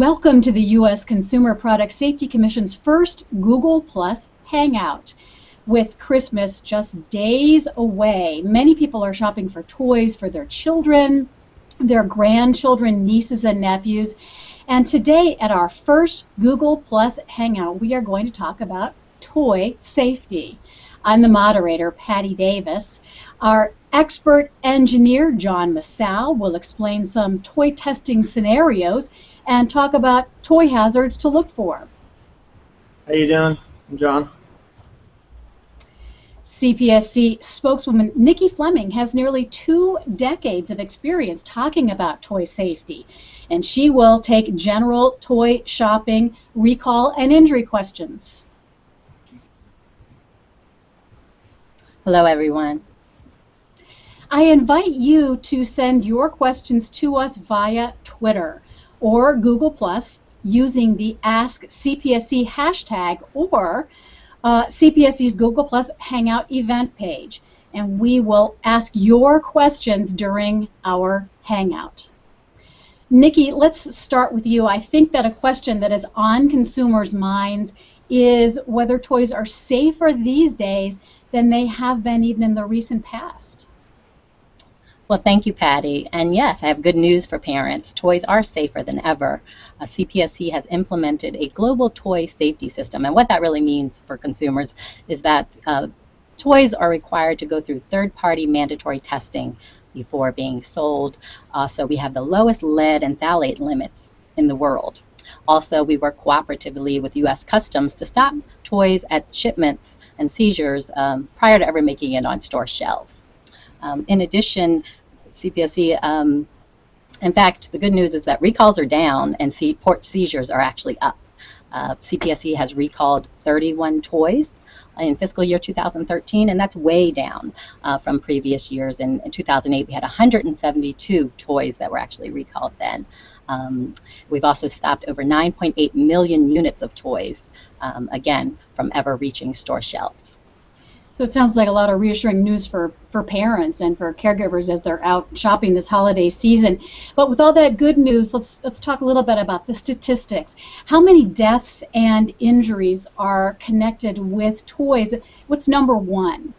Welcome to the U.S. Consumer Product Safety Commission's first Google Plus Hangout. With Christmas just days away, many people are shopping for toys for their children, their grandchildren, nieces, and nephews. And today, at our first Google Plus Hangout, we are going to talk about toy safety. I'm the moderator, Patty Davis. Our expert engineer, John Massow, will explain some toy testing scenarios and talk about toy hazards to look for. How are you doing? I'm John. CPSC spokeswoman Nikki Fleming has nearly two decades of experience talking about toy safety, and she will take general toy shopping, recall, and injury questions. Hello, everyone. I invite you to send your questions to us via Twitter or Google Plus using the Ask CPSC hashtag or uh, CPSC's Google Plus Hangout event page. And we will ask your questions during our Hangout. Nikki, let's start with you. I think that a question that is on consumers' minds is whether toys are safer these days than they have been even in the recent past. Well, thank you, Patty. And yes, I have good news for parents. Toys are safer than ever. Uh, CPSC has implemented a global toy safety system. And what that really means for consumers is that uh, toys are required to go through third party mandatory testing before being sold. Uh, so we have the lowest lead and phthalate limits in the world. Also, we work cooperatively with U.S. Customs to stop toys at shipments and seizures um, prior to ever making it on store shelves. Um, in addition, CPSC. Um, in fact, the good news is that recalls are down and see, port seizures are actually up. Uh, CPSC has recalled 31 toys in fiscal year 2013, and that's way down uh, from previous years. In, in, 2008, we had 172 toys that were actually recalled then. Um, we've also stopped over 9.8 million units of toys, um, again, from ever reaching store shelves. So it sounds like a lot of reassuring news for, for parents and for caregivers as they're out shopping this holiday season. But with all that good news, let's let's talk a little bit about the statistics. How many deaths and injuries are connected with toys? What's number one?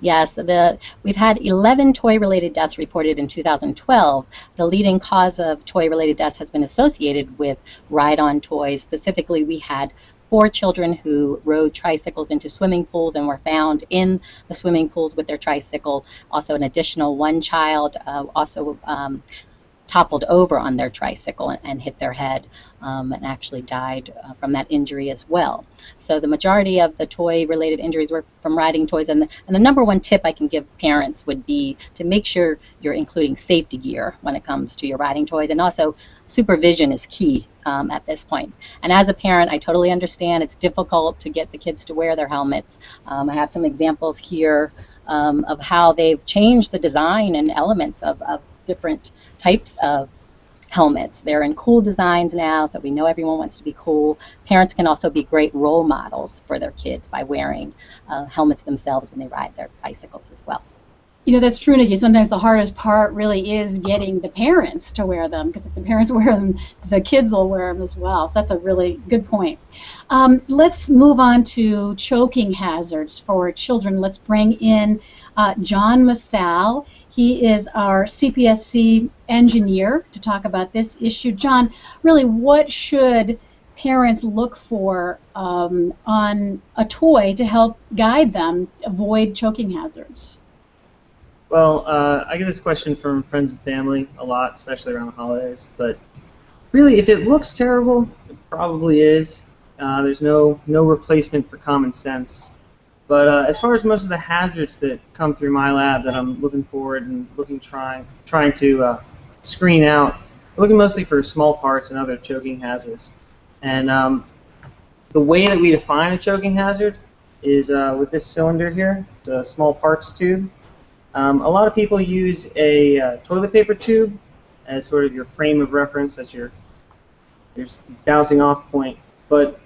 Yes, the, we've had 11 toy-related deaths reported in 2012. The leading cause of toy-related deaths has been associated with ride-on toys. Specifically, we had four children who rode tricycles into swimming pools and were found in the swimming pools with their tricycle. Also, an additional one child uh, also um, toppled over on their tricycle and, and hit their head um, and actually died uh, from that injury as well. So the majority of the toy-related injuries were from riding toys. And the, and the number one tip I can give parents would be to make sure you're including safety gear when it comes to your riding toys. And also supervision is key um, at this point. And as a parent, I totally understand it's difficult to get the kids to wear their helmets. Um, I have some examples here um, of how they've changed the design and elements of, of different types of helmets. They're in cool designs now, so we know everyone wants to be cool. Parents can also be great role models for their kids by wearing uh, helmets themselves when they ride their bicycles as well. You know, that's true, Nikki. Sometimes the hardest part really is getting the parents to wear them, because if the parents wear them, the kids will wear them as well. So that's a really good point. Um, let's move on to choking hazards for children. Let's bring in uh, John Massow. He is our CPSC engineer to talk about this issue. John, really, what should parents look for um, on a toy to help guide them avoid choking hazards? Well, uh, I get this question from friends and family a lot, especially around the holidays. But really, if it looks terrible, it probably is. Uh, there's no no replacement for common sense. But uh, as far as most of the hazards that come through my lab that I'm looking forward and looking trying trying to uh, screen out, I'm looking mostly for small parts and other choking hazards. And um, the way that we define a choking hazard is uh, with this cylinder here. A small parts tube. Um, a lot of people use a uh, toilet paper tube as sort of your frame of reference, as your, your bouncing off point. But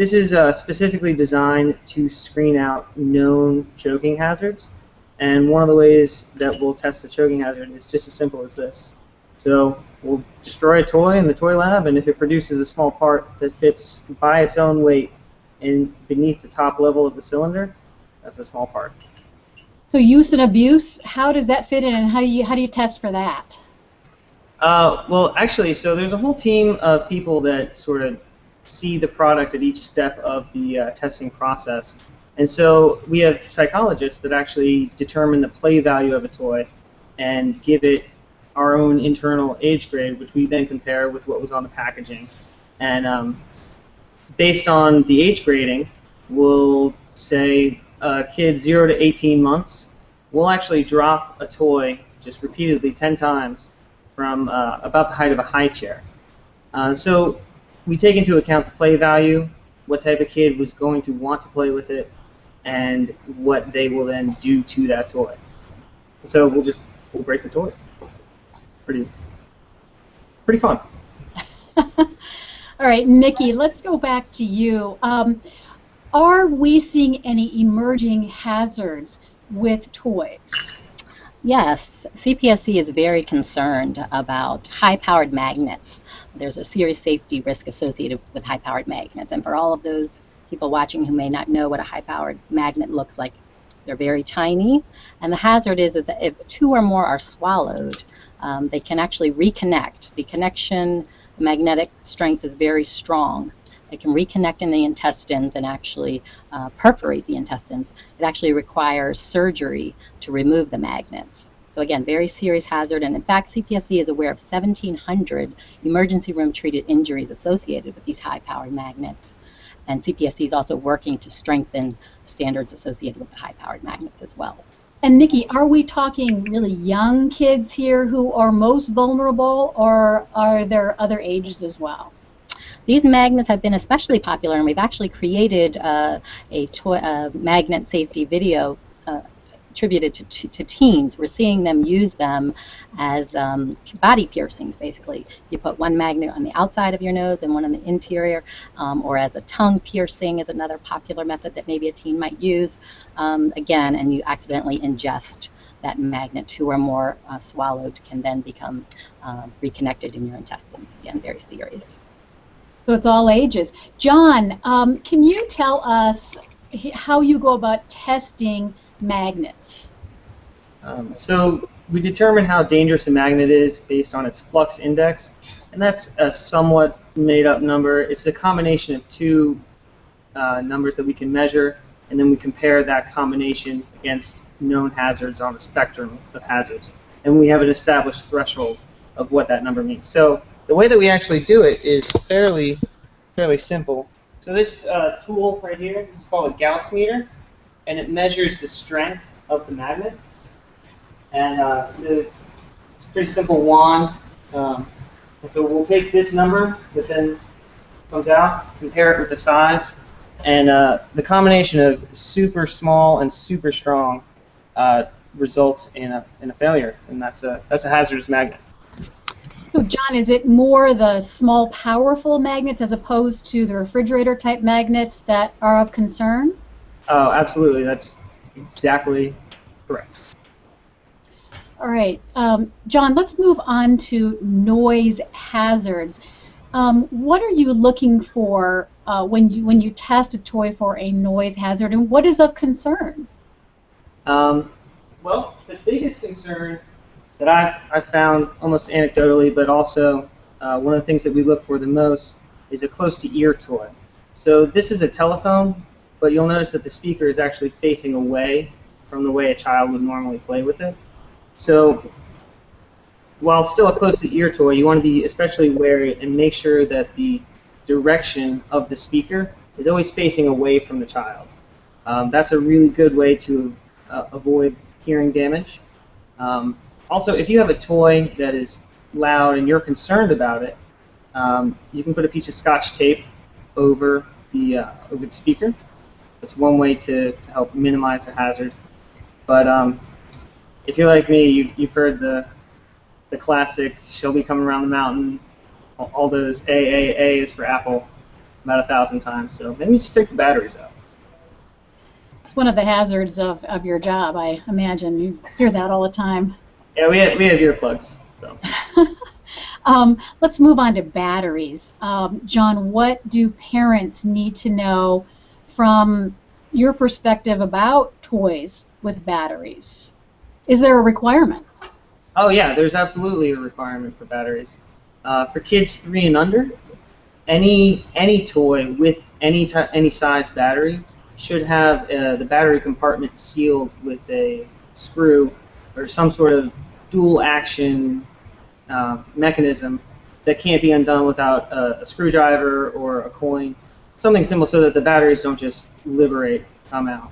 this is uh, specifically designed to screen out known choking hazards. And one of the ways that we'll test the choking hazard is just as simple as this. So we'll destroy a toy in the toy lab, and if it produces a small part that fits by its own weight and beneath the top level of the cylinder, that's a small part. So use and abuse, how does that fit in, and how do you how do you test for that? Uh, well, actually, so there's a whole team of people that sort of see the product at each step of the uh, testing process. And so we have psychologists that actually determine the play value of a toy and give it our own internal age grade, which we then compare with what was on the packaging. And um, based on the age grading, we'll say a kid 0 to 18 months, we'll actually drop a toy just repeatedly 10 times from uh, about the height of a high chair. Uh, so we take into account the play value, what type of kid was going to want to play with it, and what they will then do to that toy. So we'll just we'll break the toys. Pretty pretty fun. All right, Nikki, let's go back to you. Um, are we seeing any emerging hazards with toys? Yes, CPSC is very concerned about high-powered magnets. There's a serious safety risk associated with high-powered magnets, and for all of those people watching who may not know what a high-powered magnet looks like, they're very tiny, and the hazard is that if two or more are swallowed, um, they can actually reconnect. The connection, magnetic strength is very strong. It can reconnect in the intestines and actually uh, perforate the intestines. It actually requires surgery to remove the magnets. So again, very serious hazard, and in fact, CPSC is aware of 1,700 emergency room treated injuries associated with these high-powered magnets. And CPSC is also working to strengthen standards associated with the high-powered magnets as well. And Nikki, are we talking really young kids here who are most vulnerable, or are there other ages as well? These magnets have been especially popular, and we've actually created uh, a uh, magnet safety video uh, attributed to, to, to, teens. We're seeing them use them as um, body piercings, basically. You put one magnet on the outside of your nose and one on the interior, um, or as a tongue piercing is another popular method that maybe a teen might use. Um, again, and you accidentally ingest that magnet, two or more uh, swallowed, can then become uh, reconnected in your intestines. Again, very serious. So it's all ages. John, um, can you tell us how you go about testing magnets? Um, so we determine how dangerous a magnet is based on its flux index, and that's a somewhat made up number. It's a combination of two uh, numbers that we can measure, and then we compare that combination against known hazards on the spectrum of hazards. And we have an established threshold of what that number means. So the way that we actually do it is fairly, fairly simple. So this uh, tool right here, this is called a Gauss meter, and it measures the strength of the magnet. And uh, it's, a, it's, a, pretty simple wand. Um, and so we'll take this number that then comes out, compare it with the size, and uh, the combination of super small and super strong uh, results in a, in a failure, and that's a, that's a hazardous magnet. So, John, is it more the small, powerful magnets as opposed to the refrigerator type magnets that are of concern? Oh, absolutely. That's exactly correct. All right. Um, John, let's move on to noise hazards. Um, what are you looking for uh, when you when you test a toy for a noise hazard, and what is of concern? Um, well, the biggest concern that I've, I've found almost anecdotally, but also uh, one of the things that we look for the most is a close-to-ear toy. So this is a telephone, but you'll notice that the speaker is actually facing away from the way a child would normally play with it. So while still a close-to-ear toy, you want to be especially wary and make sure that the direction of the speaker is always facing away from the child. Um, that's a really good way to uh, avoid hearing damage. Um, also, if you have a toy that is loud and you're concerned about it, um, you can put a piece of scotch tape over the uh, over the speaker. That's one way to, to help minimize the hazard. But um, if you're like me, you, you've heard the the classic "She'll be coming around the mountain." All those A A A is for Apple about a thousand times. So maybe just take the batteries out. It's one of the hazards of, of your job, I imagine. You hear that all the time. Yeah, we have, we have earplugs. So. um, let's move on to batteries. Um, John, what do parents need to know from your perspective about toys with batteries? Is there a requirement? Oh yeah, there's absolutely a requirement for batteries. Uh, for kids three and under, any any toy with any ty- any size battery should have uh, the battery compartment sealed with a screw or some sort of dual action uh, mechanism that can't be undone without a, a, screwdriver or a coin, something simple so that the batteries don't just liberate, come out.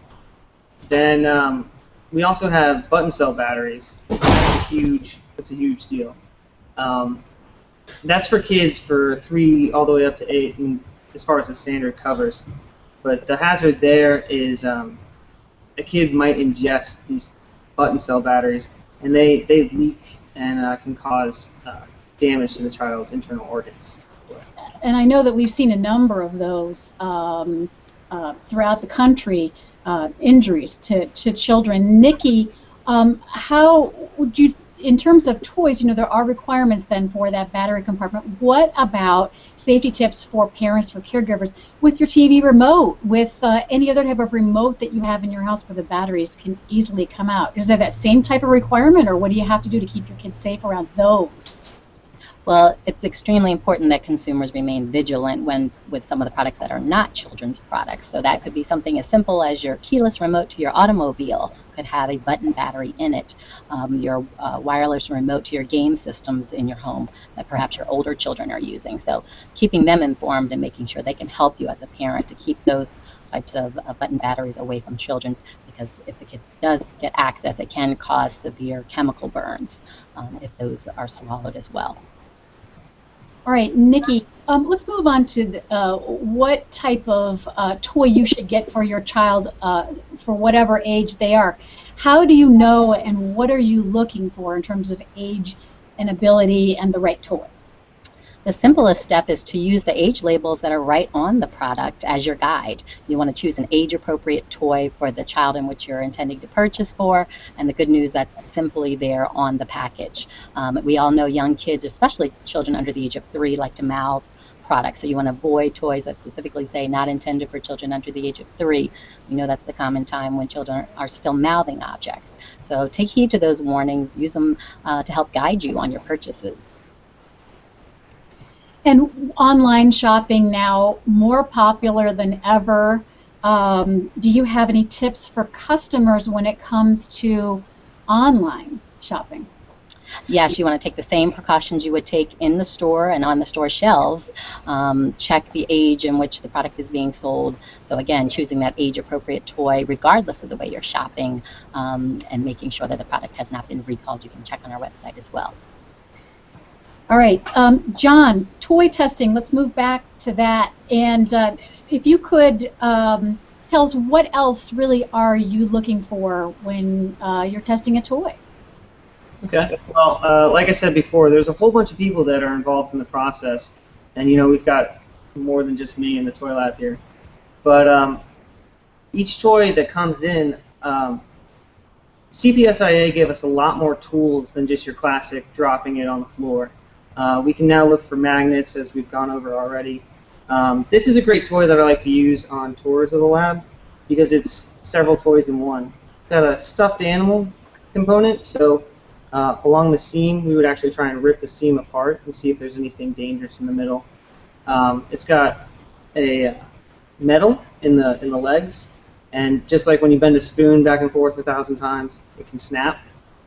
Then um, we also have button cell batteries. That's a huge, that's a huge deal. Um, that's for kids for three all the way up to eight, and as far as the standard covers. But the hazard there is um, a kid might ingest these button cell batteries, and they, they leak and uh, can cause uh, damage to the child's internal organs. And I know that we've seen a number of those um, uh, throughout the country, uh, injuries to, to children. Nikki, um, how would you in terms of toys, you know, there are requirements then for that battery compartment. What about safety tips for parents, for caregivers, with your TV remote, with uh, any other type of remote that you have in your house where the batteries can easily come out? Is there that same type of requirement, or what do you have to do to keep your kids safe around those? Well, it's extremely important that consumers remain vigilant when with some of the products that are not children's products. So that could be something as simple as your keyless remote to your automobile could have a button battery in it. Um, your uh, wireless remote to your game systems in your home that perhaps your older children are using. So keeping them informed and making sure they can help you as a parent to keep those types of uh, button batteries away from children because if the kid does get access, it can cause severe chemical burns um, if those are swallowed as well. All right, Nikki, um, let's move on to the, uh, what type of uh, toy you should get for your child uh, for whatever age they are. How do you know and what are you looking for in terms of age and ability and the right toy? The simplest step is to use the age labels that are right on the product as your guide. You want to choose an age appropriate toy for the child in which you're intending to purchase for, and the good news that's simply there on the package. Um, we all know young kids, especially children under the age of three, like to mouth products. So you want to avoid toys that specifically say not intended for children under the age of three. We know that's the common time when children are still mouthing objects. So take heed to those warnings. Use them uh, to help guide you on your purchases. And online shopping now more popular than ever. Um, do you have any tips for customers when it comes to online shopping? Yes, you want to take the same precautions you would take in the store and on the store shelves. Um, check the age in which the product is being sold. So again, choosing that age-appropriate toy regardless of the way you're shopping um, and making sure that the product has not been recalled. You can check on our website as well. All right, um, John, toy testing. Let's move back to that. And uh, if you could um, tell us what else really are you looking for when uh, you're testing a toy? Okay. Well, uh, like I said before, there's a whole bunch of people that are involved in the process, and you know we've got more than just me in the toy lab here. But um, each toy that comes in, um, CPSIA gave us a lot more tools than just your classic dropping it on the floor. Uh, we can now look for magnets as we've gone over already. Um, this is a great toy that I like to use on tours of the lab because it's several toys in one. It's got a stuffed animal component, so uh, along the seam we would actually try and rip the seam apart and see if there's anything dangerous in the middle. Um, it's got a metal in the in the legs, and just like when you bend a spoon back and forth a thousand times, it can snap.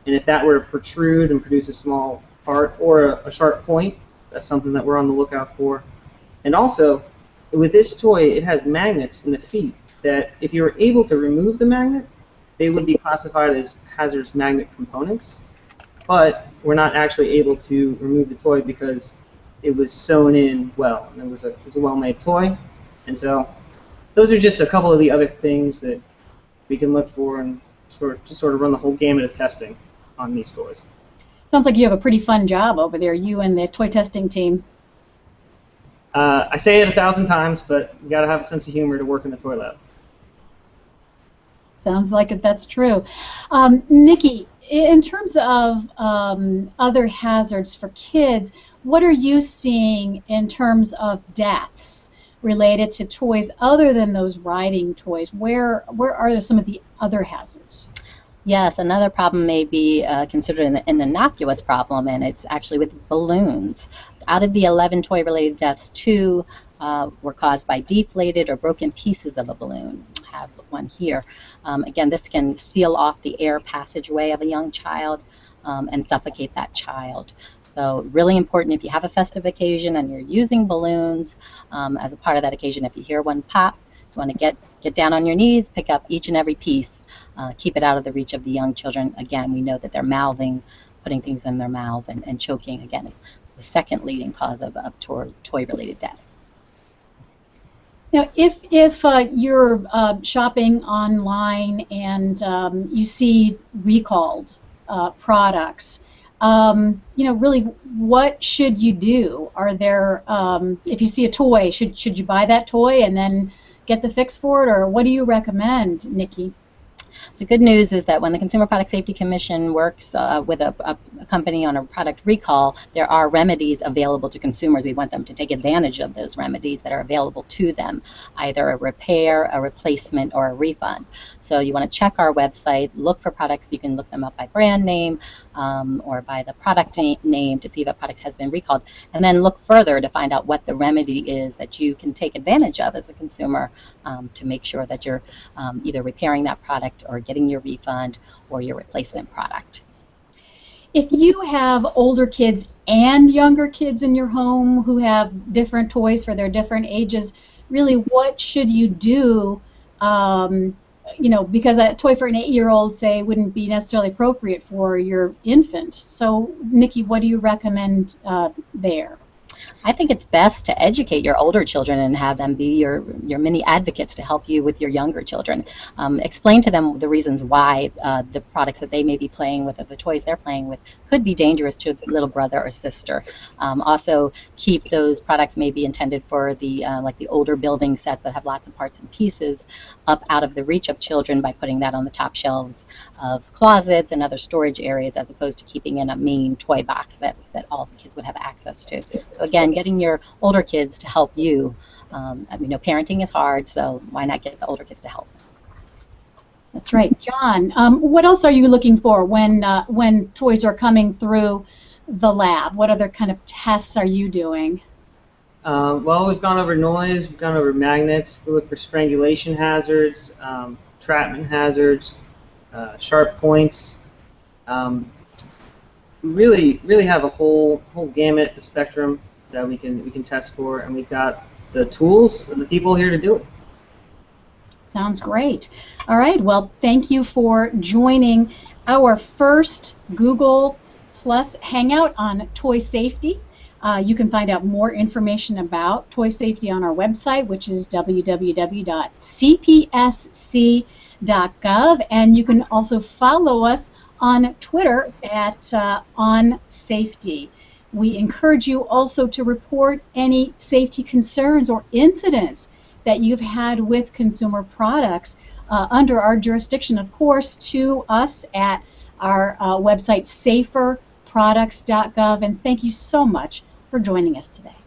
And if that were to protrude and produce a small part or a, a sharp point. That's something that we're on the lookout for. And also, with this toy, it has magnets in the feet that if you were able to remove the magnet, they would be classified as hazardous magnet components. But we're not actually able to remove the toy because it was sewn in well. And it was a, a well-made toy. And so those are just a couple of the other things that we can look for and sort, just sort of run the whole gamut of testing on these toys. Sounds like you have a pretty fun job over there, you and the toy testing team. Uh, I say it a thousand times, but you got to have a sense of humor to work in the toy lab. Sounds like it, that's true. Um, Nikki, in terms of um, other hazards for kids, what are you seeing in terms of deaths related to toys other than those riding toys? Where where are some of the other hazards? Yes, another problem may be uh, considered an, an, innocuous problem, and it's actually with balloons. Out of the 11 toy related deaths, two uh, were caused by deflated or broken pieces of a balloon. I have one here. Um, again, this can seal off the air passageway of a young child um, and suffocate that child. So really important if you have a festive occasion and you're using balloons um, as a part of that occasion, if you hear one pop, you want to get, get down on your knees, pick up each and every piece uh, keep it out of the reach of the young children. Again, we know that they're mouthing, putting things in their mouths, and, and choking. Again, the second leading cause of, of toy-related deaths. Now, if if uh, you're uh, shopping online and um, you see recalled uh, products, um, you know, really, what should you do? Are there, um, if you see a toy, should should you buy that toy and then get the fix for it, or what do you recommend, Nikki? The good news is that when the Consumer Product Safety Commission works uh, with a, a, company on a product recall, there are remedies available to consumers. We want them to take advantage of those remedies that are available to them, either a repair, a replacement, or a refund. So you want to check our website, look for products. You can look them up by brand name um, or by the product name to see if a product has been recalled, and then look further to find out what the remedy is that you can take advantage of as a consumer um, to make sure that you're um, either repairing that product or getting your refund or your replacement product. If you have older kids and younger kids in your home who have different toys for their different ages, really what should you do? Um, you know, because a toy for an eight-year-old, say, wouldn't be necessarily appropriate for your infant. So, Nikki, what do you recommend uh, there? I think it's best to educate your older children and have them be your, your mini advocates to help you with your younger children. Um, explain to them the reasons why uh, the products that they may be playing with or the toys they're playing with could be dangerous to a little brother or sister. Um, also, keep those products maybe intended for the uh, like the older building sets that have lots of parts and pieces up out of the reach of children by putting that on the top shelves of closets and other storage areas as opposed to keeping in a main toy box that, that all the kids would have access to. So again, getting your older kids to help you. Um, I mean, you know, parenting is hard, so why not get the older kids to help? That's right, John. Um, what else are you looking for when uh, when toys are coming through the lab? What other kind of tests are you doing? Uh, well, we've gone over noise, we've gone over magnets. We look for strangulation hazards, um, trapment hazards, uh, sharp points. Um, really, really have a whole whole gamut, a spectrum that we can we can test for, and we've got the tools and the people here to do it. Sounds great. All right. Well, thank you for joining our first Google Plus Hangout on toy safety. Uh, you can find out more information about toy safety on our website, which is www.cpsc.gov, and you can also follow us on Twitter at uh, On Safety. We encourage you also to report any safety concerns or incidents that you've had with consumer products uh, under our jurisdiction, of course, to us at our uh, website saferproducts.gov. And thank you so much for joining us today.